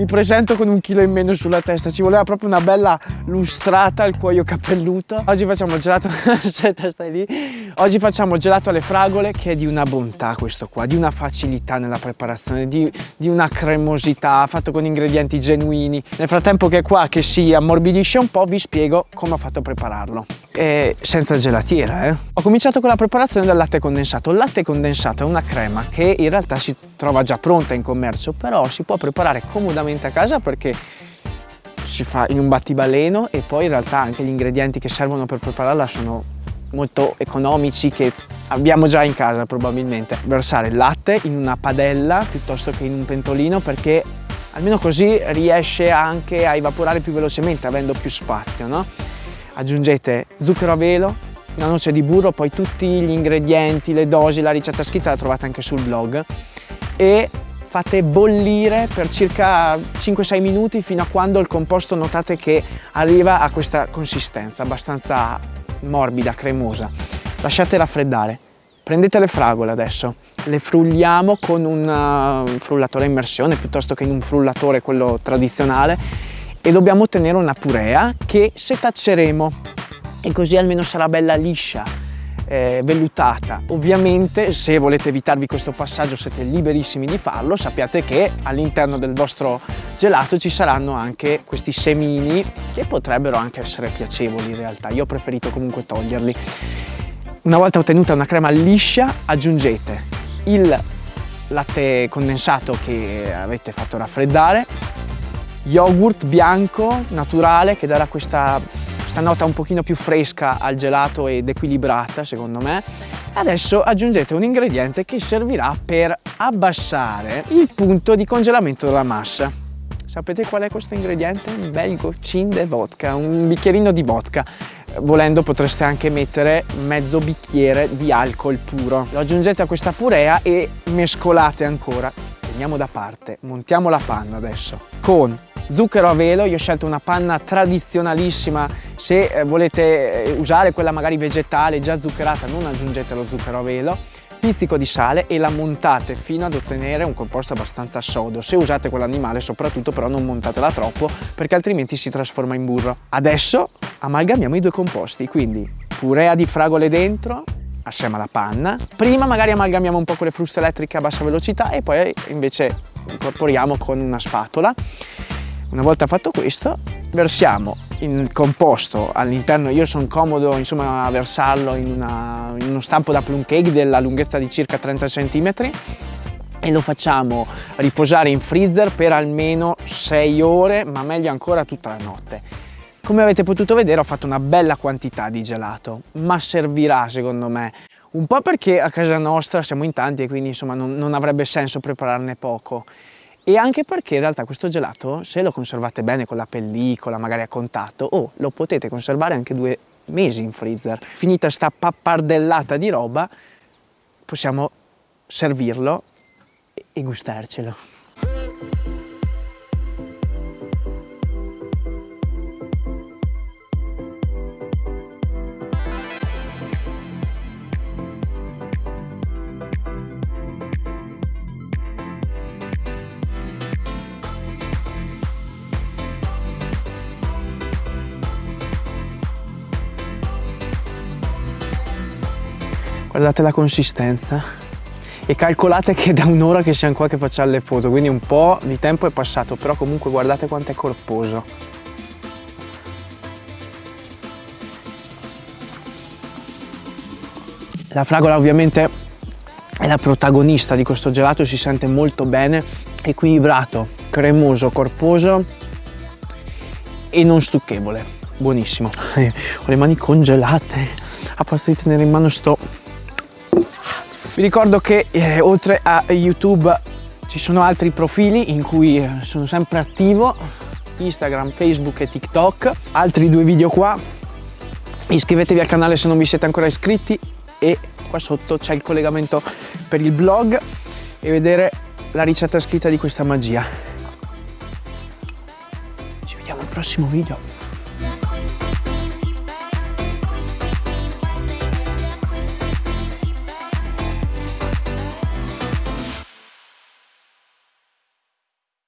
Mi presento con un chilo in meno sulla testa, ci voleva proprio una bella lustrata al cuoio capelluto. Oggi facciamo il gelato, aspetta stai lì. Oggi facciamo il gelato alle fragole che è di una bontà questo qua, di una facilità nella preparazione, di, di una cremosità, fatto con ingredienti genuini. Nel frattempo che è qua che si ammorbidisce un po' vi spiego come ho fatto a prepararlo. E senza gelatiera eh. Ho cominciato con la preparazione del latte condensato. Il latte condensato è una crema che in realtà si trova già pronta in commercio, però si può preparare comodamente a casa perché si fa in un battibaleno e poi in realtà anche gli ingredienti che servono per prepararla sono molto economici che abbiamo già in casa probabilmente. Versare il latte in una padella piuttosto che in un pentolino perché almeno così riesce anche a evaporare più velocemente avendo più spazio. No? Aggiungete zucchero a velo, una noce di burro, poi tutti gli ingredienti, le dosi, la ricetta scritta la trovate anche sul blog e fate bollire per circa 5-6 minuti fino a quando il composto notate che arriva a questa consistenza abbastanza morbida, cremosa. Lasciate raffreddare. Prendete le fragole adesso, le frulliamo con un uh, frullatore a immersione piuttosto che in un frullatore quello tradizionale e dobbiamo ottenere una purea che setacceremo e così almeno sarà bella liscia eh, vellutata. Ovviamente se volete evitarvi questo passaggio siete liberissimi di farlo, sappiate che all'interno del vostro gelato ci saranno anche questi semini che potrebbero anche essere piacevoli in realtà, io ho preferito comunque toglierli. Una volta ottenuta una crema liscia aggiungete il latte condensato che avete fatto raffreddare, yogurt bianco naturale che darà questa questa nota un pochino più fresca al gelato ed equilibrata secondo me. Adesso aggiungete un ingrediente che servirà per abbassare il punto di congelamento della massa. Sapete qual è questo ingrediente? Un bel goccin de vodka, un bicchierino di vodka. Volendo potreste anche mettere mezzo bicchiere di alcol puro. Lo aggiungete a questa purea e mescolate ancora. Teniamo da parte, montiamo la panna adesso con zucchero a velo, io ho scelto una panna tradizionalissima, se eh, volete eh, usare quella magari vegetale già zuccherata non aggiungete lo zucchero a velo, pizzico di sale e la montate fino ad ottenere un composto abbastanza sodo. Se usate quell'animale soprattutto però non montatela troppo perché altrimenti si trasforma in burro. Adesso amalgamiamo i due composti, quindi purea di fragole dentro, assieme alla panna. Prima magari amalgamiamo un po' con le fruste elettriche a bassa velocità e poi invece incorporiamo con una spatola una volta fatto questo, versiamo il composto all'interno, io sono comodo insomma a versarlo in, una, in uno stampo da plum cake della lunghezza di circa 30 cm e lo facciamo riposare in freezer per almeno 6 ore, ma meglio ancora tutta la notte. Come avete potuto vedere ho fatto una bella quantità di gelato, ma servirà secondo me. Un po' perché a casa nostra siamo in tanti e quindi insomma non, non avrebbe senso prepararne poco e anche perché in realtà questo gelato se lo conservate bene con la pellicola magari a contatto o oh, lo potete conservare anche due mesi in freezer. Finita sta pappardellata di roba possiamo servirlo e gustarcelo guardate la consistenza. E calcolate che da un'ora che siamo qua che facciamo le foto quindi un po' di tempo è passato però comunque guardate quanto è corposo. La fragola ovviamente è la protagonista di questo gelato si sente molto bene equilibrato cremoso corposo e non stucchevole. Buonissimo. Ho le mani congelate a forza di tenere in mano sto vi ricordo che eh, oltre a YouTube ci sono altri profili in cui eh, sono sempre attivo, Instagram, Facebook e TikTok, altri due video qua. Iscrivetevi al canale se non vi siete ancora iscritti e qua sotto c'è il collegamento per il blog e vedere la ricetta scritta di questa magia. Ci vediamo al prossimo video.